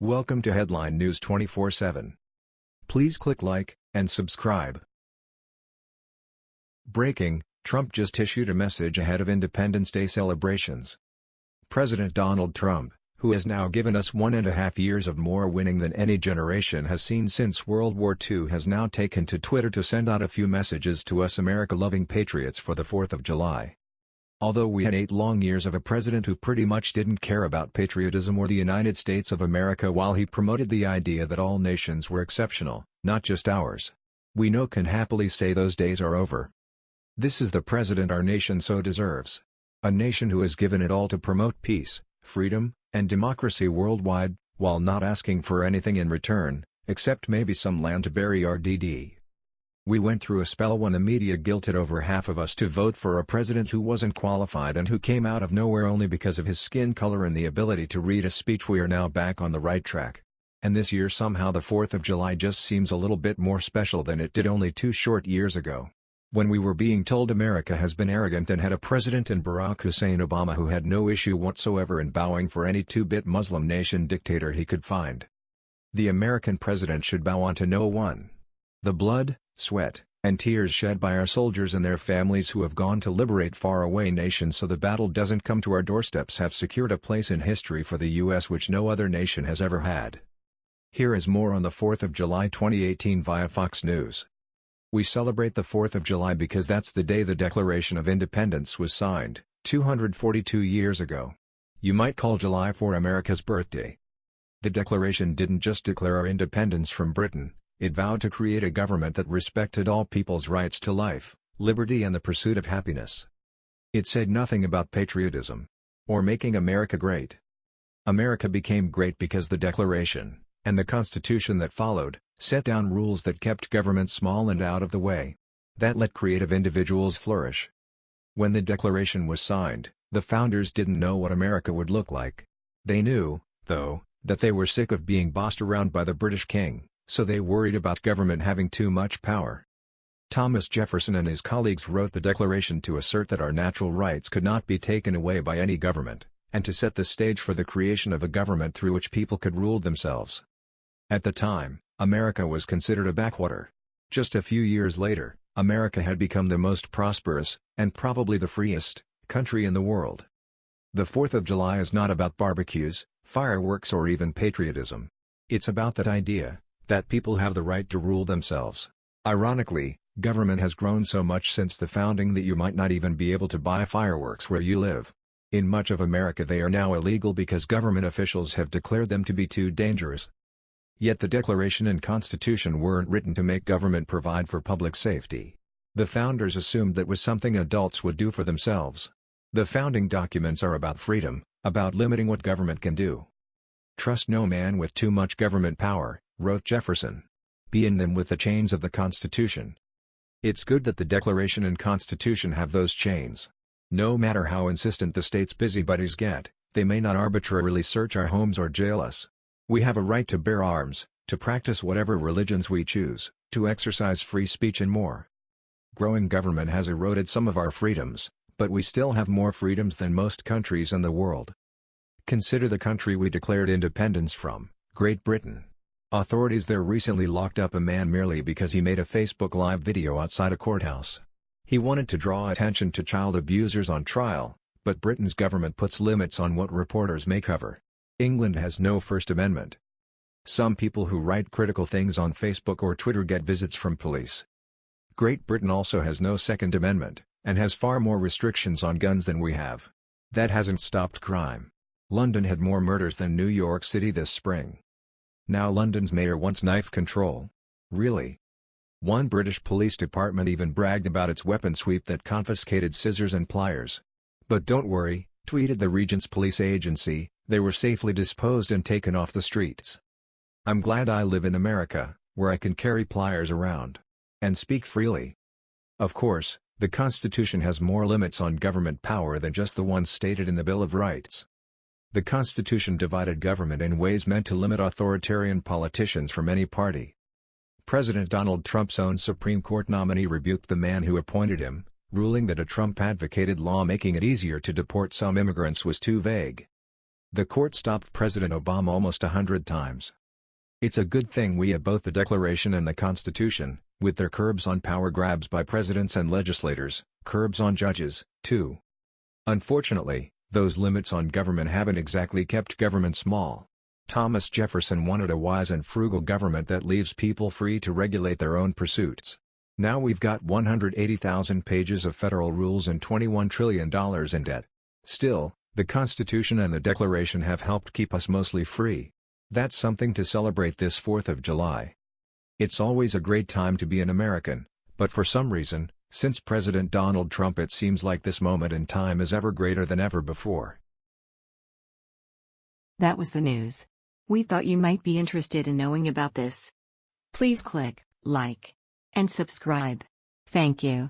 Welcome to Headline News 24/7. Please click like and subscribe. Breaking: Trump just issued a message ahead of Independence Day celebrations. President Donald Trump, who has now given us one and a half years of more winning than any generation has seen since World War II has now taken to Twitter to send out a few messages to us America-loving patriots for the 4th of July. Although we had eight long years of a president who pretty much didn't care about patriotism or the United States of America while he promoted the idea that all nations were exceptional, not just ours. We know can happily say those days are over. This is the president our nation so deserves. A nation who has given it all to promote peace, freedom, and democracy worldwide, while not asking for anything in return, except maybe some land to bury our DD. We went through a spell when the media guilted over half of us to vote for a president who wasn't qualified and who came out of nowhere only because of his skin color and the ability to read a speech we are now back on the right track. And this year somehow the 4th of July just seems a little bit more special than it did only two short years ago. When we were being told America has been arrogant and had a president in Barack Hussein Obama who had no issue whatsoever in bowing for any two-bit Muslim nation dictator he could find. The American president should bow onto no one. The blood, sweat, and tears shed by our soldiers and their families who have gone to liberate faraway nations so the battle doesn't come to our doorsteps have secured a place in history for the U.S. which no other nation has ever had. Here is more on the 4th of July 2018 via Fox News. We celebrate the 4th of July because that's the day the Declaration of Independence was signed, 242 years ago. You might call July 4 America's birthday. The Declaration didn't just declare our independence from Britain, it vowed to create a government that respected all people's rights to life, liberty and the pursuit of happiness. It said nothing about patriotism. Or making America great. America became great because the Declaration, and the Constitution that followed, set down rules that kept government small and out of the way. That let creative individuals flourish. When the Declaration was signed, the founders didn't know what America would look like. They knew, though, that they were sick of being bossed around by the British king so they worried about government having too much power. Thomas Jefferson and his colleagues wrote the Declaration to assert that our natural rights could not be taken away by any government, and to set the stage for the creation of a government through which people could rule themselves. At the time, America was considered a backwater. Just a few years later, America had become the most prosperous, and probably the freest, country in the world. The 4th of July is not about barbecues, fireworks or even patriotism. It's about that idea, that people have the right to rule themselves. Ironically, government has grown so much since the founding that you might not even be able to buy fireworks where you live. In much of America they are now illegal because government officials have declared them to be too dangerous. Yet the Declaration and Constitution weren't written to make government provide for public safety. The founders assumed that was something adults would do for themselves. The founding documents are about freedom, about limiting what government can do. Trust no man with too much government power, wrote Jefferson. Be in them with the chains of the Constitution. It's good that the Declaration and Constitution have those chains. No matter how insistent the state's busybodies get, they may not arbitrarily search our homes or jail us. We have a right to bear arms, to practice whatever religions we choose, to exercise free speech and more. Growing government has eroded some of our freedoms, but we still have more freedoms than most countries in the world. Consider the country we declared independence from, Great Britain. Authorities there recently locked up a man merely because he made a Facebook Live video outside a courthouse. He wanted to draw attention to child abusers on trial, but Britain's government puts limits on what reporters may cover. England has no First Amendment. Some people who write critical things on Facebook or Twitter get visits from police. Great Britain also has no Second Amendment, and has far more restrictions on guns than we have. That hasn't stopped crime. London had more murders than New York City this spring. Now London's mayor wants knife control. Really? One British police department even bragged about its weapon sweep that confiscated scissors and pliers. But don't worry, tweeted the Regent's police agency, they were safely disposed and taken off the streets. I'm glad I live in America, where I can carry pliers around. And speak freely. Of course, the Constitution has more limits on government power than just the ones stated in the Bill of Rights. The Constitution divided government in ways meant to limit authoritarian politicians from any party. President Donald Trump's own Supreme Court nominee rebuked the man who appointed him, ruling that a Trump-advocated law making it easier to deport some immigrants was too vague. The court stopped President Obama almost a hundred times. It's a good thing we have both the Declaration and the Constitution, with their curbs on power grabs by presidents and legislators, curbs on judges, too. Unfortunately, those limits on government haven't exactly kept government small. Thomas Jefferson wanted a wise and frugal government that leaves people free to regulate their own pursuits. Now we've got 180,000 pages of federal rules and $21 trillion in debt. Still, the Constitution and the Declaration have helped keep us mostly free. That's something to celebrate this 4th of July. It's always a great time to be an American, but for some reason, since President Donald Trump it seems like this moment in time is ever greater than ever before. That was the news. We thought you might be interested in knowing about this. Please click like and subscribe. Thank you.